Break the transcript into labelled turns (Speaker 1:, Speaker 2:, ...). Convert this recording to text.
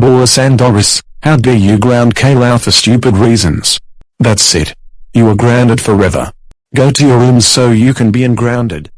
Speaker 1: Boris and Doris, how dare you ground Kayla for stupid reasons. That's it. You are grounded forever. Go to your rooms so you can be ungrounded.